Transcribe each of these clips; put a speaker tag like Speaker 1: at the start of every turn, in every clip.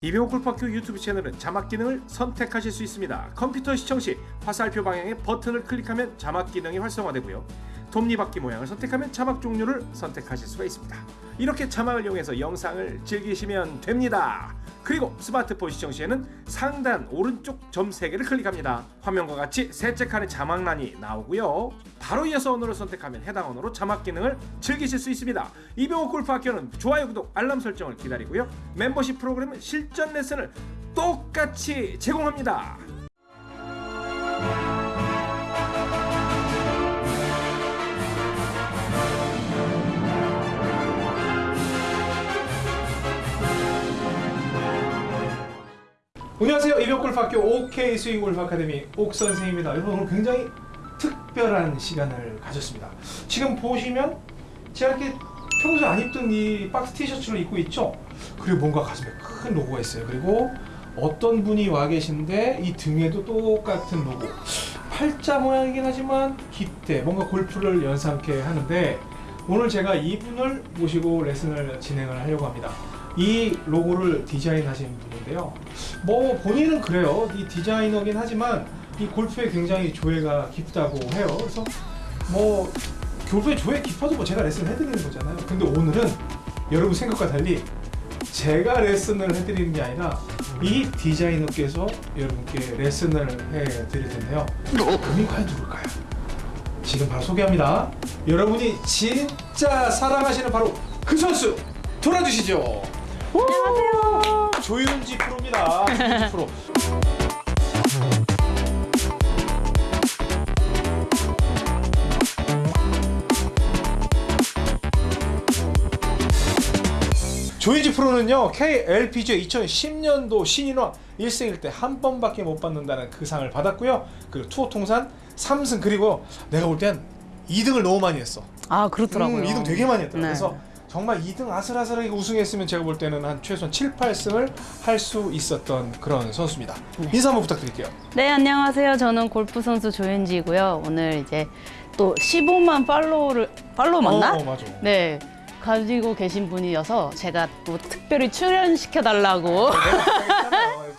Speaker 1: 이병호 골프학교 유튜브 채널은 자막 기능을 선택하실 수 있습니다. 컴퓨터 시청 시 화살표 방향의 버튼을 클릭하면 자막 기능이 활성화되고요. 톱니바퀴 모양을 선택하면 자막 종류를 선택하실 수가 있습니다. 이렇게 자막을 이용해서 영상을 즐기시면 됩니다. 그리고 스마트폰 시청 시에는 상단 오른쪽 점 3개를 클릭합니다. 화면과 같이 셋째 칸에 자막란이 나오고요. 바로 이어서 언어를 선택하면 해당 언어로 자막 기능을 즐기실 수 있습니다. 이병호 골프 학교는 좋아요, 구독, 알람 설정을 기다리고요. 멤버십 프로그램은 실전 레슨을 똑같이 제공합니다. 안녕하세요. 이병호 골프학교 OK 스윙 골프 아카데미 옥 선생입니다. 여러분 오늘 굉장히 특별한 시간을 가졌습니다. 지금 보시면 제가 이렇게 평소에 안 입던 이 박스 티셔츠를 입고 있죠. 그리고 뭔가 가슴에 큰 로고가 있어요. 그리고 어떤 분이 와 계신데 이 등에도 똑같은 로고. 팔자 모양이긴 하지만 깃대 뭔가 골프를 연상케 하는데 오늘 제가 이분을 모시고 레슨을 진행을 하려고 합니다. 이 로고를 디자인하신 분인데요. 뭐 본인은 그래요. 이 디자이너긴 하지만 이 골프에 굉장히 조예가 깊다고 해요. 그래서 뭐 골프에 조예 깊어도 뭐 제가 레슨을 해드리는 거잖아요. 근데 오늘은 여러분 생각과 달리 제가 레슨을 해드리는 게 아니라 이 디자이너께서 여러분께 레슨을 해드릴 텐데요. 그분이 과연 누굴까요? 지금 바로 소개합니다. 여러분이 진짜 사랑하시는 바로 그 선수 돌아주시죠. 안녕하세요. 조윤지 프로입니다. 조윤지 프로. 조인지 프로는요 KLPGA 2010년도 신인왕 1승일 때 한 번밖에 못 받는다는 그 상을 받았고요 그리고 투어 통산 3승 그리고 내가 볼 땐 2등을 너무 많이 했어
Speaker 2: 아 그렇더라고요.
Speaker 1: 음, 2등 되게 많이 했더라고
Speaker 2: 네.
Speaker 1: 그래서 정말 2등 아슬아슬하게 우승했으면 제가 볼 때는 한 최소한 7, 8승을 할 수 있었던 그런 선수입니다. 인사 한번 부탁드릴게요.
Speaker 2: 네 안녕하세요. 저는 골프 선수 조윤지고요. 오늘 이제 또 15만 팔로우를 팔로우 맞나?
Speaker 1: 어, 어, 맞아.
Speaker 2: 네. 가지고 계신 분이어서 제가 또 특별히 출연시켜 달라고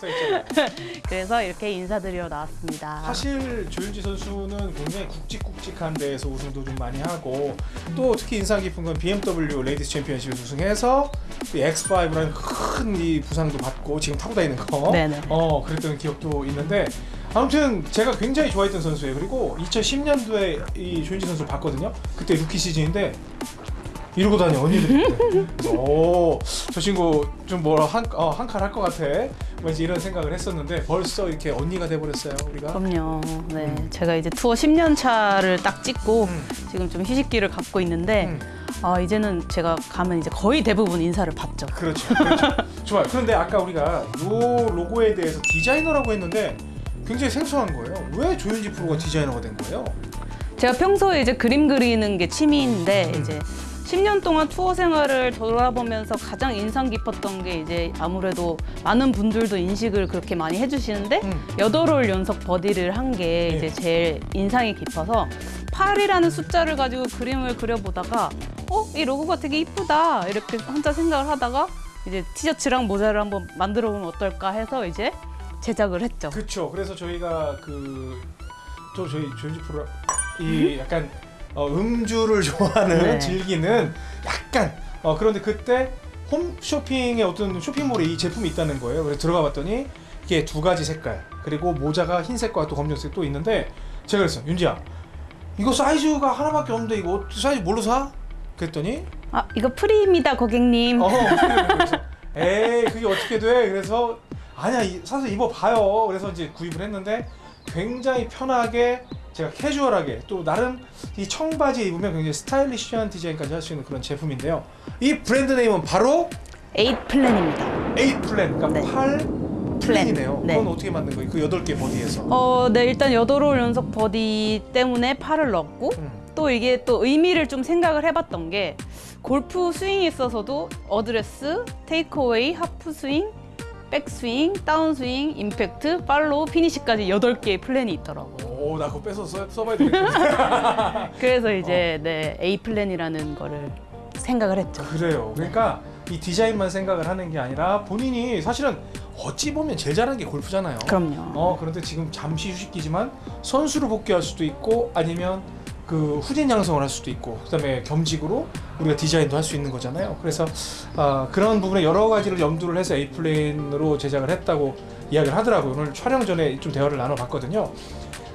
Speaker 1: 있잖아요.
Speaker 2: 그래서 이렇게 인사드리러 나왔습니다.
Speaker 1: 사실 조윤지 선수는 굉장히 굵직굵직한 데에서 우승도 좀 많이 하고 또 특히 인상 깊은 건 BMW 레이디스 챔피언십에서 우승해서 그 X5라는 큰 이 부상도 받고 지금 타고 다니는 거
Speaker 2: 네네.
Speaker 1: 어 그랬던 기억도 있는데 아무튼 제가 굉장히 좋아했던 선수예요 그리고 2010년도에 이 조윤지 선수를 봤거든요 그때 루키 시즌인데 이러고 다녀 그래서 오 저 친구 좀 뭐라 한한칼 할것 같아 왠지 이런 생각을 했었는데 벌써 이렇게 언니가 돼버렸어요 우리가
Speaker 2: 그럼요. 네,
Speaker 1: 음.
Speaker 2: 제가 이제 투어 10년 차를 딱 찍고
Speaker 1: 음.
Speaker 2: 지금 좀 휴식기를 갖고 있는데
Speaker 1: 음.
Speaker 2: 아 이제는 제가 가면 이제 거의 대부분 인사를 받죠.
Speaker 1: 그렇죠. 그렇죠. 좋아요. 그런데 아까 우리가 요 로고에 대해서 디자이너라고 했는데 굉장히 생소한 거예요. 왜 조윤지 프로가 디자이너가 된 거예요?
Speaker 2: 제가 평소에 이제 그림 그리는 게 취미인데
Speaker 1: 음.
Speaker 2: 이제 10년 동안 투어 생활을 돌아보면서 가장 인상 깊었던 게 이제 아무래도 많은 분들도 인식을 그렇게 많이 해주시는데
Speaker 1: 음.
Speaker 2: 여덟 홀 연속 버디를 한게
Speaker 1: 네.
Speaker 2: 이제 제일 인상이 깊어서 8이라는 숫자를 가지고 그림을 그려보다가 어? 이 로고가 되게 이쁘다 이렇게 혼자 생각을 하다가 이제 티셔츠랑 모자를 한번 만들어 보면 어떨까 해서 이제 제작을 했죠.
Speaker 1: 그렇죠. 그래서 저희가 그 또 저희 조윤지 프로 이 약간 어, 음주를 좋아하는
Speaker 2: 네.
Speaker 1: 즐기는 약간 어, 그런데 그때 홈쇼핑에 어떤 쇼핑몰에 이 제품이 있다는 거예요. 그래서 들어가 봤더니 이게 두 가지 색깔 그리고 모자가 흰색과 또 검정색 또 있는데 제가 그랬어 윤지야 이거 사이즈가 하나밖에 없는데 이거 사이즈 뭘로 사? 그랬더니
Speaker 2: 아 이거 프리입니다 고객님.
Speaker 1: 어 에이 그게 어떻게 돼? 그래서 아니야 이- 사서 입어봐요. 그래서 이제 구입을 했는데 굉장히 편하게 제가 캐주얼하게 또 나름 이 청바지 입으면 굉장히 stylish한 디자인까지 할 수 있는 그런 제품인데요. 이 brand name은 바로
Speaker 2: Eight Plan입니다.
Speaker 1: Eight Plan, 그러니까
Speaker 2: 네.
Speaker 1: 팔 플랜이네요.
Speaker 2: 네.
Speaker 1: 그건 어떻게 만든 거예요? 그 여덟 개 버디에서.
Speaker 2: 어, 네 일단 여덟 홀 연속 버디 때문에 팔을 넣었고
Speaker 1: 음.
Speaker 2: 또 이게 또 의미를 좀 생각을 해봤던 게 골프 스윙에 있어서도 어드레스, takeaway, 하프 스윙, 백스윙, 다운스윙, 임팩트, follow, 피니시까지 여덟 개의 플랜이 있더라고.
Speaker 1: 오, 나 그거 빼서 써, 써봐야 되겠다.
Speaker 2: 그래서 이제 네 A 플랜이라는 거를 생각을 했죠.
Speaker 1: 그래요. 그러니까 이 디자인만 생각을 하는 게 아니라 본인이 사실은 어찌 보면 제일 잘하는 게 골프잖아요.
Speaker 2: 그럼요.
Speaker 1: 어 그런데 지금 잠시 휴식기지만 선수로 복귀할 수도 있고 아니면 그 후진 양성을 할 수도 있고 그 다음에 겸직으로 우리가 디자인도 할 수 있는 거잖아요. 그래서 아, 그런 부분에 여러 가지를 염두를 해서 플랜으로 제작을 했다고 이야기를 하더라고요. 오늘 촬영 전에 좀 대화를 나눠봤거든요.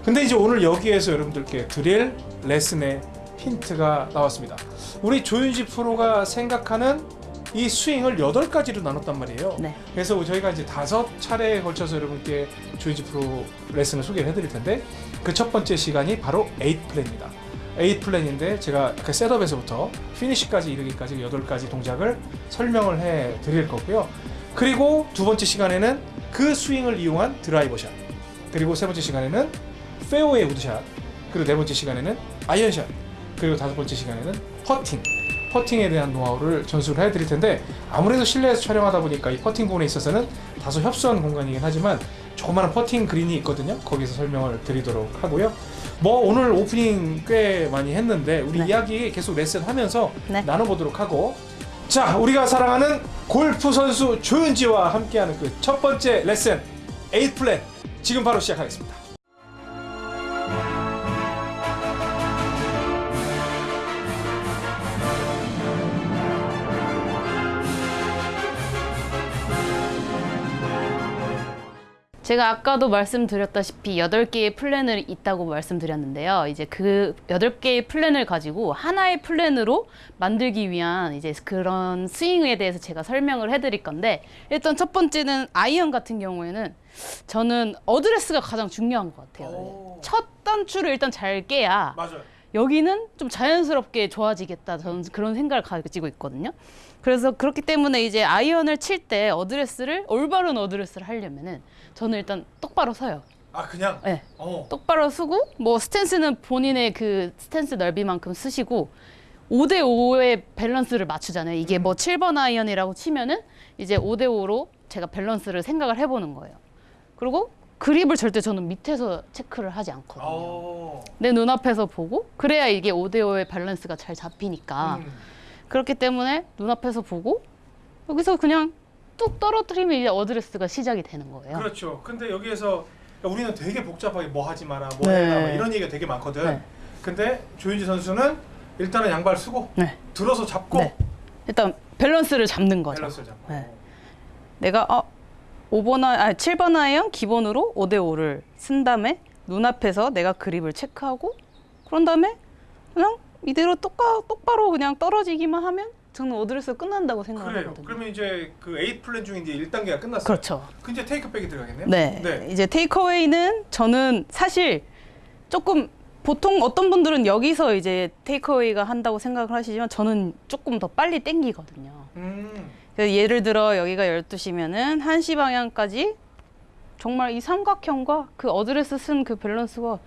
Speaker 1: 근데 이제 오늘 여기에서 여러분들께 드릴 레슨의 힌트가 나왔습니다. 우리 조윤지 프로가 생각하는 이 스윙을 여덟 가지로 나눴단 말이에요.
Speaker 2: 네.
Speaker 1: 그래서 저희가 이제 다섯 차례에 걸쳐서 여러분께 조윤지 프로 레슨을 소개를 해드릴 텐데 그 첫 번째 시간이 바로 8 플랜입니다. 8 플랜인데 제가 그 셋업에서부터 피니시까지 이르기까지 여덟 가지 동작을 설명을 해 드릴 거고요. 그리고 두 번째 시간에는 그 스윙을 이용한 드라이버 샷. 그리고 세 번째 시간에는 페어웨이 우드샷. 그리고 네 번째 시간에는 아이언샷. 그리고 다섯 번째 시간에는 퍼팅. 퍼팅에 대한 노하우를 전수를 해드릴 텐데 아무래도 실내에서 촬영하다 보니까 이 퍼팅 부분에 있어서는 다소 협소한 공간이긴 하지만 조그마한 퍼팅 그린이 있거든요. 거기서 설명을 드리도록 하고요. 뭐 오늘 오프닝 꽤 많이 했는데 우리
Speaker 2: 네.
Speaker 1: 이야기 계속 레슨하면서
Speaker 2: 네.
Speaker 1: 나눠보도록 하고 자 우리가 사랑하는 골프 선수 조윤지와 함께하는 그 첫 번째 레슨 8 플랜 지금 바로 시작하겠습니다.
Speaker 2: 제가 아까도 말씀드렸다시피 8개의 플랜을 있다고 말씀드렸는데요. 이제 그 8개의 플랜을 가지고 하나의 플랜으로 만들기 위한 이제 그런 스윙에 대해서 제가 설명을 해드릴 건데 일단 첫 번째는 아이언 같은 경우에는 저는 어드레스가 가장 중요한 것 같아요.
Speaker 1: 오.
Speaker 2: 첫 단추를 일단 잘 꿰야
Speaker 1: 맞아요.
Speaker 2: 여기는 좀 자연스럽게 좋아지겠다. 저는 그런 생각을 가지고 있거든요. 그래서 그렇기 때문에 이제 아이언을 칠 때 어드레스를 올바른 어드레스를 하려면은 저는 일단 똑바로 서요.
Speaker 1: 아 그냥
Speaker 2: 네.
Speaker 1: 어.
Speaker 2: 똑바로 서고 뭐 스탠스는 본인의 그 스탠스 넓이만큼 서시고 5대 5의 밸런스를 맞추잖아요. 이게 뭐 7번 아이언이라고 치면은 이제 5대 5로 제가 밸런스를 생각을 해보는 거예요. 그리고 그립을 절대 저는 밑에서 체크를 하지 않거든요.
Speaker 1: 어.
Speaker 2: 내 눈앞에서 보고 그래야 이게 5대 5의 밸런스가 잘 잡히니까
Speaker 1: 음.
Speaker 2: 그렇기 때문에 눈앞에서 보고 여기서 그냥 뚝 떨어뜨리면 이제 어드레스가 시작이 되는 거예요.
Speaker 1: 그렇죠. 근데 여기에서 우리는 되게 복잡하게 뭐 하지 마라, 뭐
Speaker 2: 네.
Speaker 1: 해라 뭐 이런 얘기가 되게 많거든.
Speaker 2: 네.
Speaker 1: 근데 조윤지 선수는 일단은 양발 서고
Speaker 2: 네.
Speaker 1: 들어서 잡고
Speaker 2: 네. 일단 밸런스를 잡는 거죠.
Speaker 1: 밸런스 잡고.
Speaker 2: 네. 내가 어 5번 아 7번 아이언 기본으로 5대 5를 선 다음에 눈앞에서 내가 그립을 체크하고 그런 다음에 그냥 이대로 똑바, 똑바로 그냥 떨어지기만 하면 저는 어드레스 끝난다고
Speaker 1: 그래요.
Speaker 2: 생각하거든요.
Speaker 1: 그러면 이제 그 Eight Plan 중에 이제 1단계가 끝났어요.
Speaker 2: 그렇죠.
Speaker 1: 그 이제 takeback이 들어가겠네요.
Speaker 2: 네.
Speaker 1: 네.
Speaker 2: 이제 takeaway는 저는 사실 조금 보통 어떤 분들은 여기서 이제 takeaway가 한다고 생각을 하시지만 저는 조금 더 빨리 땡기거든요.
Speaker 1: 음.
Speaker 2: 예를 들어 여기가 12시면은 1시 방향까지 정말 이 삼각형과 그 어드레스 선 그 밸런스가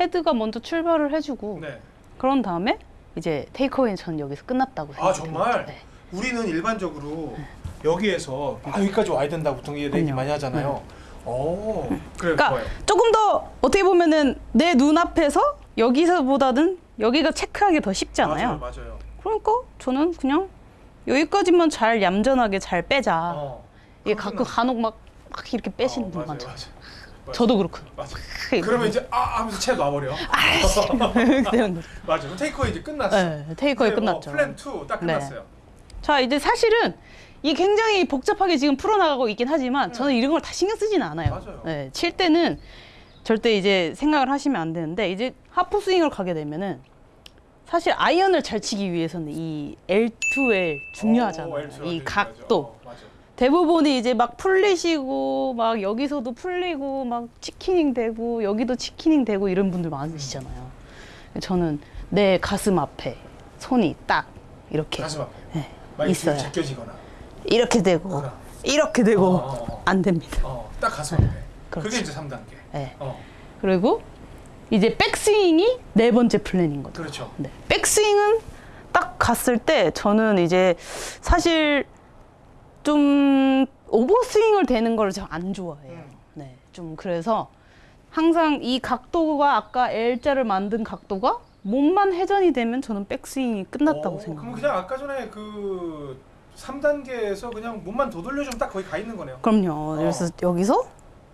Speaker 2: 헤드가 먼저 출발을 해주고
Speaker 1: 네.
Speaker 2: 그런 다음에 이제 takeaway는 저는 여기서 끝났다고
Speaker 1: 아
Speaker 2: 생각합니다.
Speaker 1: 정말
Speaker 2: 네.
Speaker 1: 우리는 일반적으로 여기에서 아 여기까지 와야 된다고 보통 얘기
Speaker 2: 그럼요.
Speaker 1: 많이 하잖아요. 오, 그래
Speaker 2: 그러니까
Speaker 1: 좋아요.
Speaker 2: 조금 더 어떻게 보면은 내 눈앞에서 여기서보다는 여기가 체크하기 더 쉽잖아요.
Speaker 1: 맞아요, 맞아요.
Speaker 2: 그러니까 저는 그냥 여기까지만 잘 얌전하게 잘 빼자.
Speaker 1: 어.
Speaker 2: 이게 가끔 간혹 막, 막 이렇게 빼시는
Speaker 1: 어,
Speaker 2: 분 많죠.
Speaker 1: 맞아요.
Speaker 2: 저도 그렇고.
Speaker 1: 맞아.
Speaker 2: 그러면
Speaker 1: 이제 아 하면서 채 놔버려.
Speaker 2: 거죠.
Speaker 1: 맞아. 테이크어웨이 이제 끝났어.
Speaker 2: 네, 테이크어웨이
Speaker 1: 이제 뭐
Speaker 2: 끝났죠.
Speaker 1: 플랜 2딱
Speaker 2: 네.
Speaker 1: 끝났어요.
Speaker 2: 자 이제 사실은 이 굉장히 복잡하게 지금 풀어나가고 있긴 하지만 저는 이런 걸 다 신경 쓰지는 않아요.
Speaker 1: 맞아요.
Speaker 2: 네, 칠 때는 절대 이제 생각을 하시면 안 되는데 이제 하프 스윙을 가게 되면은 사실 아이언을 잘 치기 위해서는 이 L2L 중요하잖아요.
Speaker 1: 오, L2L
Speaker 2: 이 각도.
Speaker 1: 어.
Speaker 2: 대부분이 이제 막 풀리시고 막 여기서도 풀리고 막 치키닝 되고 여기도 치키닝 되고 이런 분들 많으시잖아요. 저는 내 가슴 앞에 손이 딱 이렇게
Speaker 1: 가슴 앞에.
Speaker 2: 네, 있어요.
Speaker 1: 제껴지거나.
Speaker 2: 이렇게 되고
Speaker 1: 그럼.
Speaker 2: 이렇게 되고
Speaker 1: 어, 어, 어.
Speaker 2: 안 됩니다.
Speaker 1: 어, 딱 가슴 앞에.
Speaker 2: 그렇죠.
Speaker 1: 그게 이제 3단계.
Speaker 2: 네.
Speaker 1: 어,
Speaker 2: 그리고 이제 백스윙이 네 번째 플랜인 거죠.
Speaker 1: 그렇죠.
Speaker 2: 네. 백스윙은 딱 갔을 때 저는 이제 사실 좀 오버스윙을 되는 걸좀안 좋아해요.
Speaker 1: 음.
Speaker 2: 네. 좀 그래서 항상 이 각도가 아까 L자를 만든 각도가 몸만 회전이 되면 저는 백스윙이 끝났다고
Speaker 1: 오, 그럼
Speaker 2: 생각해요.
Speaker 1: 그냥 아까 전에 그 3단계에서 그냥 몸만 더 돌려주면 딱 거의 가 있는 거네요.
Speaker 2: 그럼요. 그래서 여기서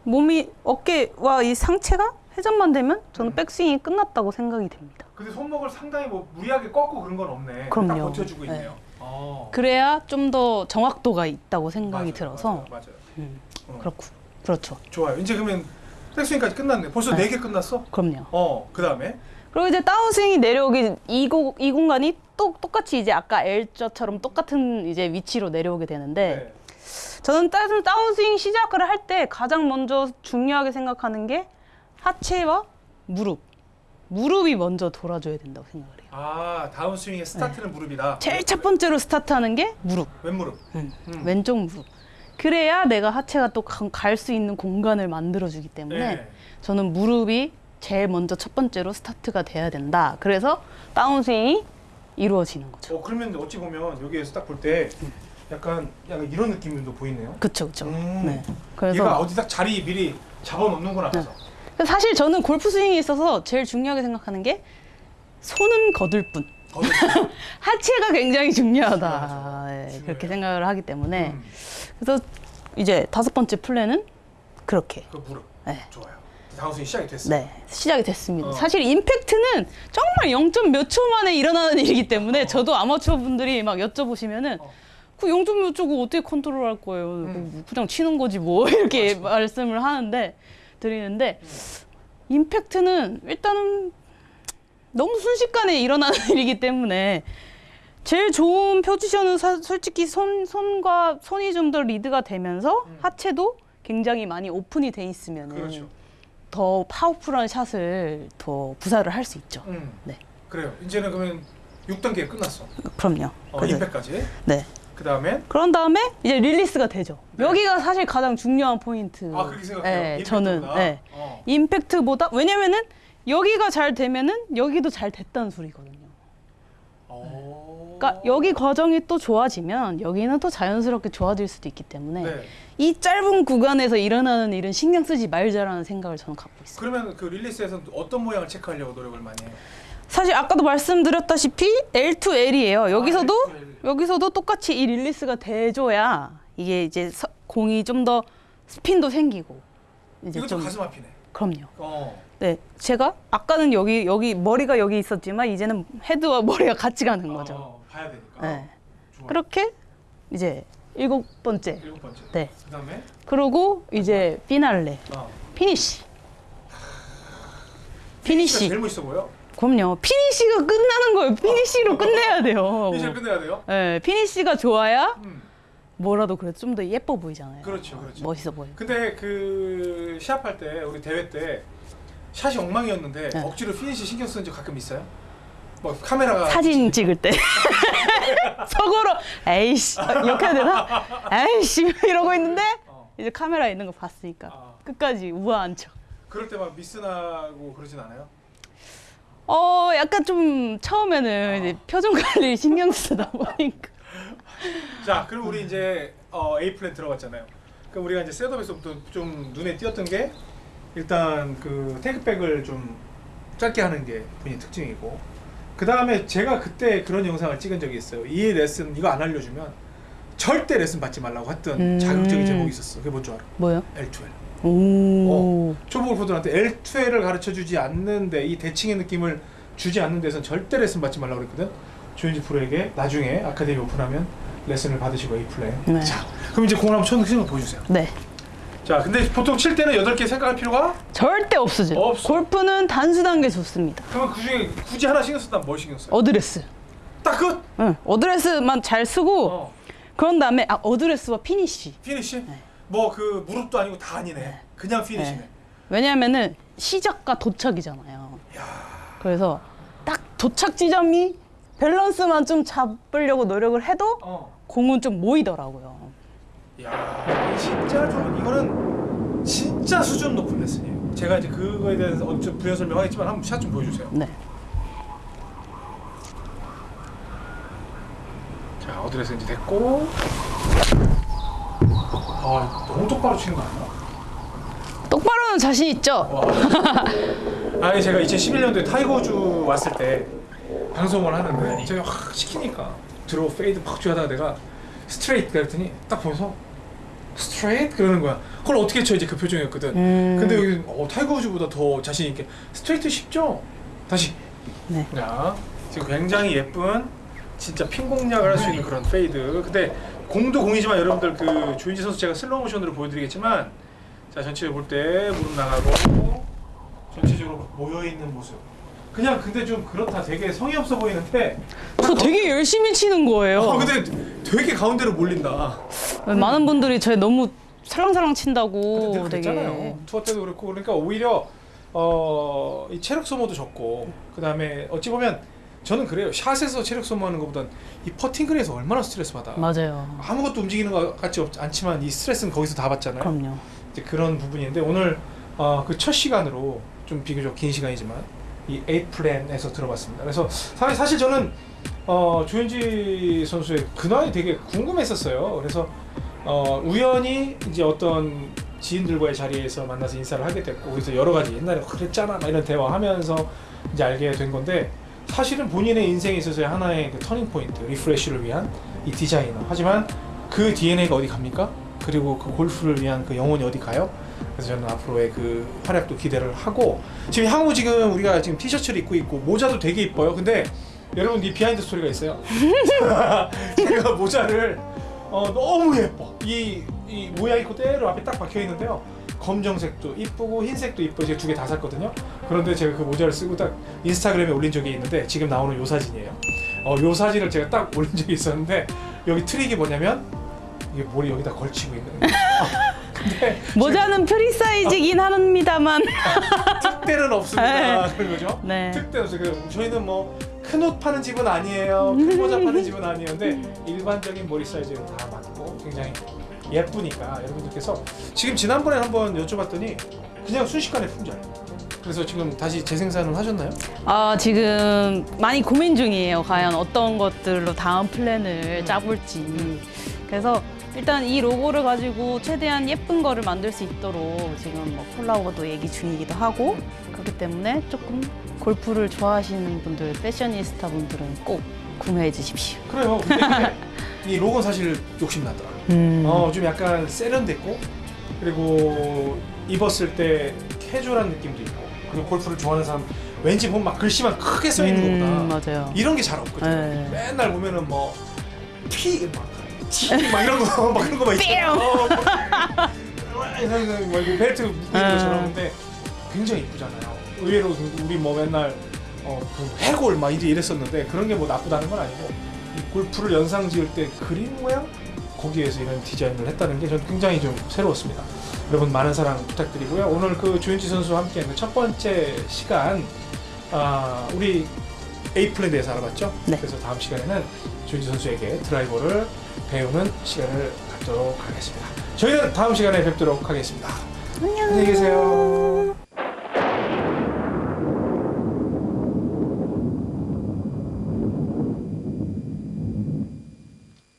Speaker 2: 몸이 어깨와 이 상체가 회전만 되면 저는
Speaker 1: 음.
Speaker 2: 백스윙이 끝났다고 생각이 됩니다.
Speaker 1: 근데 손목을 상당히 뭐 무리하게 꺾고 그런 건 없네.
Speaker 2: 그럼요.
Speaker 1: 딱 버텨주고
Speaker 2: 네.
Speaker 1: 있네요. 어.
Speaker 2: 그래야 좀 더 정확도가 있다고 생각이
Speaker 1: 맞아요,
Speaker 2: 들어서
Speaker 1: 맞아요, 맞아요.
Speaker 2: 음,
Speaker 1: 어.
Speaker 2: 그렇고 그렇죠.
Speaker 1: 좋아요. 이제 그러면 백스윙까지 끝났네. 벌써
Speaker 2: 네.
Speaker 1: 네개 끝났어?
Speaker 2: 그럼요.
Speaker 1: 어, 그 다음에
Speaker 2: 그리고 이제 다운스윙이 내려오기 이, 고, 이 공간이 또 똑같이 이제 아까 L자처럼 똑같은 이제 위치로 내려오게 되는데 저는 따- 다운스윙 시작을 할 때 가장 먼저 중요하게 생각하는 게 하체와 무릎. 무릎이 먼저 돌아줘야 된다고 생각을 해요.
Speaker 1: 아 다운 스윙의 스타트는 무릎이다.
Speaker 2: 제일 첫 번째로 스타트하는 게 무릎.
Speaker 1: 왼무릎.
Speaker 2: 음,
Speaker 1: 음.
Speaker 2: 왼쪽 무릎. 그래야 내가 하체가 또 갈 수 있는 공간을 만들어주기 때문에
Speaker 1: 네.
Speaker 2: 저는 무릎이 제일 먼저 첫 번째로 스타트가 돼야 된다. 그래서 다운스윙이 이루어지는 거죠.
Speaker 1: 어 그러면 어찌 보면 여기에서 딱 볼때 약간 약간 이런 느낌도 보이네요.
Speaker 2: 그쵸, 그쵸.
Speaker 1: 음.
Speaker 2: 네.
Speaker 1: 얘가
Speaker 2: 그래서
Speaker 1: 어디 딱 자리 미리 잡아놓는구나. 그래서.
Speaker 2: 사실 저는 골프 스윙에 있어서 제일 중요하게 생각하는 게 손은 거들 뿐. 하체가 굉장히 중요하다.
Speaker 1: 중요해요.
Speaker 2: 그렇게 생각을 하기 때문에.
Speaker 1: 음,
Speaker 2: 그래서 이제 다섯 번째 플랜은 그렇게.
Speaker 1: 그 무릎.
Speaker 2: 네.
Speaker 1: 좋아요. 다운 스윙 시작이 됐어.
Speaker 2: 네, 시작이 됐습니다.
Speaker 1: 어.
Speaker 2: 사실 임팩트는 정말 0. 몇초 만에 일어나는 일이기 때문에
Speaker 1: 어.
Speaker 2: 저도 아마추어 분들이 막 여쭤보시면은
Speaker 1: 어.
Speaker 2: 그 0. 몇 초고 어떻게 컨트롤 할 거예요?
Speaker 1: 음.
Speaker 2: 뭐 그냥 치는 거지 뭐 이렇게 말씀을 하는데 드리는데
Speaker 1: 음.
Speaker 2: 임팩트는 일단은 너무 순식간에 일어나는 일이기 때문에 제일 좋은 포지션은 사- 솔직히 손 손과 손이 좀 더 리드가 되면서
Speaker 1: 음.
Speaker 2: 하체도 굉장히 많이 오픈이 돼 있으면은
Speaker 1: 그렇죠.
Speaker 2: 더 powerful한 샷을 더 구사를 할 수 있죠.
Speaker 1: 음.
Speaker 2: 네.
Speaker 1: 그래요. 이제는 그러면 6단계 끝났어.
Speaker 2: 그럼요.
Speaker 1: 어, 임팩까지.
Speaker 2: 네.
Speaker 1: 그 다음에
Speaker 2: 그런 다음에 이제 릴리스가 되죠.
Speaker 1: 네.
Speaker 2: 여기가 사실 가장 중요한 포인트.
Speaker 1: 아 그렇게 생각해요.
Speaker 2: 네, 저는
Speaker 1: 임팩트보다?
Speaker 2: 네.
Speaker 1: 어.
Speaker 2: 임팩트보다 왜냐면은 여기가 잘 되면은 여기도 잘 됐다는 소리거든요.
Speaker 1: 어.
Speaker 2: 그러니까 여기 과정이 또 좋아지면 여기는 또 자연스럽게 좋아질 수도 있기 때문에
Speaker 1: 네.
Speaker 2: 이 짧은 구간에서 일어나는 일은 신경 쓰지 말자라는 생각을 저는 갖고 있어요.
Speaker 1: 그러면 그 릴리스에서는 어떤 모양을 체크하려고 노력을 많이 해요?
Speaker 2: 사실 아까도 말씀드렸다시피 L2L이에요. 여기서도
Speaker 1: 아, L2L.
Speaker 2: 여기서도 똑같이 이 릴리스가 돼줘야 이게 이제 서- 공이 좀 더 스핀도 생기고 이제
Speaker 1: 이것도
Speaker 2: 좀
Speaker 1: 가슴 아프네.
Speaker 2: 그럼요.
Speaker 1: 어.
Speaker 2: 네, 제가 아까는 여기 여기 머리가 여기 있었지만 이제는 헤드와 머리가 같이 가는 거죠.
Speaker 1: 어, 봐야 되니까.
Speaker 2: 네.
Speaker 1: 좋아요.
Speaker 2: 그렇게 이제 일곱 번째.
Speaker 1: 일곱 번째.
Speaker 2: 네.
Speaker 1: 그다음에
Speaker 2: 그리고 이제 피날레,
Speaker 1: 어.
Speaker 2: 피니시.
Speaker 1: 피니시. 제일 멋있어 보여.
Speaker 2: 그럼요. 피니시가 끝나는 거예요. 피니시로 끝내야 돼요.
Speaker 1: 피니시를 끝내야 돼요.
Speaker 2: 네, 피니시가 좋아야
Speaker 1: 음.
Speaker 2: 뭐라도 그래도 좀 더 예뻐 보이잖아요.
Speaker 1: 그렇죠, 그렇죠.
Speaker 2: 멋있어 보이고.
Speaker 1: 근데 그 시합할 때 우리 대회 때 샷이 엉망이었는데
Speaker 2: 네.
Speaker 1: 억지로 피니시 신경 쓰는 적 가끔 있어요? 뭐 카메라가
Speaker 2: 사진 찍을 때 속으로 에이씨 이렇게 해야 되나? 에이씨 이러고 있는데
Speaker 1: 어.
Speaker 2: 이제 카메라 있는 거 봤으니까
Speaker 1: 아,
Speaker 2: 끝까지 우아한 척.
Speaker 1: 그럴 때 막 미스나고 그러진 않아요?
Speaker 2: 어 약간 좀 처음에는
Speaker 1: 아.
Speaker 2: 이제 표정 관리 신경 쓰다 보니까
Speaker 1: 자, 그럼 우리 이제 어, A 플랜 들어갔잖아요. 그럼 우리가 이제 setup에서부터 좀 눈에 띄었던 게 일단 그 테이크백을 좀 짧게 하는 게 본인 특징이고 그 다음에 제가 그때 그런 영상을 찍은 적이 있어요. 이 레슨 이거 안 알려주면 절대 레슨 받지 말라고 했던
Speaker 2: 음.
Speaker 1: 자극적인 제목이 있었어. 그게 뭔 줄 알아?
Speaker 2: 뭐요?
Speaker 1: L2L.
Speaker 2: 오.
Speaker 1: 초보 골퍼들한테 L2L을 가르쳐 주지 않는데 이 대칭의 느낌을 주지 않는 데선 절대 레슨 받지 말라고 그랬거든. 조현지 프로에게 나중에 아카데미 오픈하면 레슨을 받으시고 A 플랜.
Speaker 2: 네.
Speaker 1: 자, 그럼 이제 공을 한번 치는 거 보여주세요.
Speaker 2: 네.
Speaker 1: 자, 근데 보통 칠 때는 8개 생각할 필요가
Speaker 2: 절대 없으죠.
Speaker 1: 없어.
Speaker 2: 골프는 단순한 게 좋습니다.
Speaker 1: 그러면 그 중에 굳이 하나 신경 썼다면 뭘 신경 써요?
Speaker 2: 어드레스.
Speaker 1: 딱 끝!
Speaker 2: 응. 어드레스만 잘 쓰고
Speaker 1: 어.
Speaker 2: 그런 다음에 아 어드레스와 피니시.
Speaker 1: 피니시? 뭐 그 무릎도 아니고 다 아니네. 그냥 피니시네.
Speaker 2: 네. 왜냐하면은 시작과 도착이잖아요. 그래서 딱 도착 지점이 밸런스만 좀 잡으려고 노력을 해도
Speaker 1: 어.
Speaker 2: 공은 좀 모이더라고요.
Speaker 1: 야, 진짜 좋은 이거는 진짜 수준 높은 레슨이에요. 제가 이제 그거에 대해서 어좀 부연 설명하겠지만 한번 샷 좀 보여주세요.
Speaker 2: 네.
Speaker 1: 자, 어드레스 이제 됐고. 아, 너무 똑바로 치는 거 아니야?
Speaker 2: 똑바로는 자신 있죠.
Speaker 1: 와. 아니 제가 2011년도에 타이거 우즈 왔을 때 방송을 하는데 제가 확 시키니까 draw fade 팍 주하다가 내가 straight 그랬더니 딱 보면서 straight 그러는 거야. 그걸 어떻게 쳐 이제 그 표정이었거든.
Speaker 2: 음.
Speaker 1: 근데 여기 어, 타이거 우즈보다 더 자신 있게 straight 쉽죠? 다시.
Speaker 2: 네.
Speaker 1: 자, 지금 굉장히 예쁜 진짜 핀 공략을 할 수 있는 그런 fade. 근데 공도 공이지만 여러분들 그 조현지 선수 제가 슬로우 모션으로 보여드리겠지만 자 전체를 볼때 무릎 나가고 전체적으로 모여 있는 모습. 그냥 근데 좀 그렇다. 되게 성의 없어 보이는데.
Speaker 2: 저 되게 열심히 치는 거예요.
Speaker 1: 어, 근데 되게 가운데로 몰린다.
Speaker 2: 많은 분들이 저 너무 살랑살랑
Speaker 1: 근데
Speaker 2: 친다고
Speaker 1: 늘
Speaker 2: 되게.
Speaker 1: 투어 때도 그렇고 그러니까 오히려 어, 이 체력 소모도 적고 그 다음에 어찌 보면 저는 그래요. 샷에서 체력 소모하는 것보단 이 퍼팅그에서 얼마나 스트레스 받아.
Speaker 2: 맞아요.
Speaker 1: 아무것도 움직이는 것 같지 없, 않지만 이 스트레스는 거기서 다 받잖아요.
Speaker 2: 그럼요.
Speaker 1: 이제 그런 부분인데 오늘 어, 그 첫 시간으로 좀 비교적 긴 시간이지만 이 에이 플랜에서 들어봤습니다. 그래서 사실, 사실 저는 어, 조현지 선수의 근황이 되게 궁금했었어요. 그래서 어, 우연히 이제 어떤 지인들과의 자리에서 만나서 인사를 하게 됐고 그래서 여러 가지 옛날에 그랬잖아 막 이런 대화하면서 이제 알게 된 건데 사실은 본인의 인생에 있어서의 하나의 그 터닝 포인트 refresh를 위한 이 디자이너 하지만 그 DNA가 어디 갑니까? 그리고 그 골프를 위한 그 영혼이 어디 가요? 그래서 저는 앞으로의 그 활약도 기대를 하고 지금 향후 지금 우리가 지금 티셔츠를 입고 있고 모자도 되게 이뻐요. 근데 여러분 이 behind story가 있어요. 제가 모자를 어, 너무 예뻐. 이, 이 모양이 그대로 앞에 딱 박혀 있는데요. 검정색도 이쁘고 흰색도 이쁘고 제가 두 개 다 샀거든요. 그런데 제가 그 모자를 쓰고 딱 인스타그램에 올린 적이 있는데 지금 나오는 요 사진이에요. 어, 요 사진을 제가 딱 올린 적이 있었는데 여기 트릭이 뭐냐면 이게 머리 여기다 걸치고 있는 거예요. 근데
Speaker 2: 모자는 프리 사이즈긴 합니다만.
Speaker 1: 특대는 없습니다. 그런 거죠.
Speaker 2: 네.
Speaker 1: 특대 없어요. 그 저희는 뭐 큰옷 파는 집은 아니에요. 큰 모자 파는 집은 아니에요. 근데 일반적인 머리 사이즈는 다 맞고 굉장히 예쁘니까 여러분들께서 지금 지난번에 한번 여쭤봤더니 그냥 순식간에 품절. 그래서 지금 다시 재생산을 하셨나요?
Speaker 2: 아 지금 많이 고민 중이에요. 과연 어떤 것들로 다음 플랜을 짜볼지. 그래서 일단 이 로고를 가지고 최대한 예쁜 거를 만들 수 있도록 지금 뭐 콜라보도 얘기 중이기도 하고 그렇기 때문에 조금 골프를 좋아하시는 분들, 패셔니스타 분들은 꼭 구매해 주십시오.
Speaker 1: 그래요. 근데 이 로고는 사실 욕심나더라.
Speaker 2: 음.
Speaker 1: 어, 좀 약간 세련됐고 그리고 입었을 때 캐주얼한 느낌도 있고 그리고 골프를 좋아하는 사람 왠지 보면 막 글씨만 크게 써 있는
Speaker 2: 음,
Speaker 1: 것보다
Speaker 2: 맞아요.
Speaker 1: 이런 게 잘 없거든.
Speaker 2: 네.
Speaker 1: 맨날 보면은 뭐 티, 막, 티, 막 이런 거, 막 그런 거막 있잖아. 어, 막, 뭐 이렇게 벨트 묶고 있는
Speaker 2: 네.
Speaker 1: 것처럼 근데 굉장히 이쁘잖아요. 의외로 우리 뭐 맨날 어, 그 해골 막 이제 이랬었는데 그런 게 뭐 나쁘다는 건 아니고 이 골프를 연상 지을 때 그림 모양 거기에서 이런 디자인을 했다는 게 저는 굉장히 좀 새로웠습니다. 여러분 많은 사랑 부탁드리고요. 오늘 그 조현지 선수와 함께하는 첫 번째 시간 아, 우리 에이플에 대해서 알아봤죠?
Speaker 2: 네.
Speaker 1: 그래서 다음 시간에는 조현지 선수에게 드라이버를 배우는 시간을 갖도록 하겠습니다. 저희는 다음 시간에 뵙도록 하겠습니다.
Speaker 2: 안녕.
Speaker 1: 안녕히 계세요.